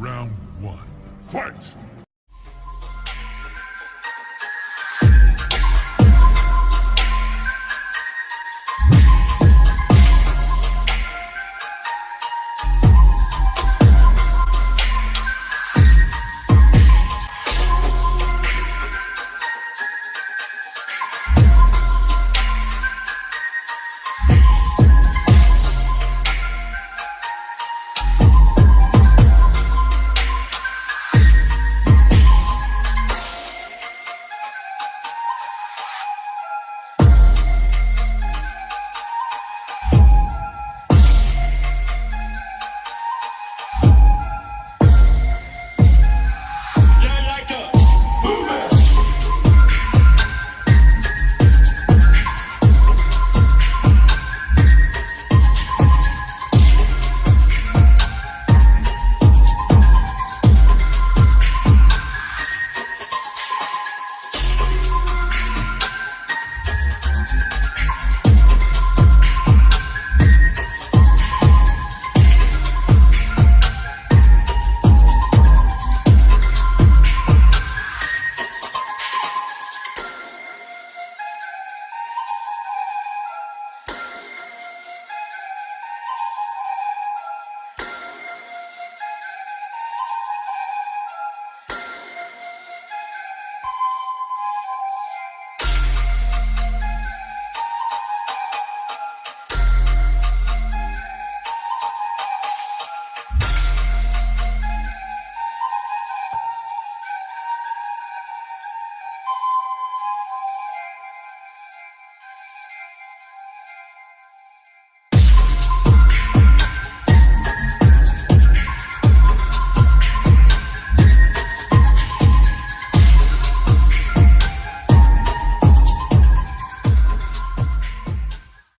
Round one. Fight!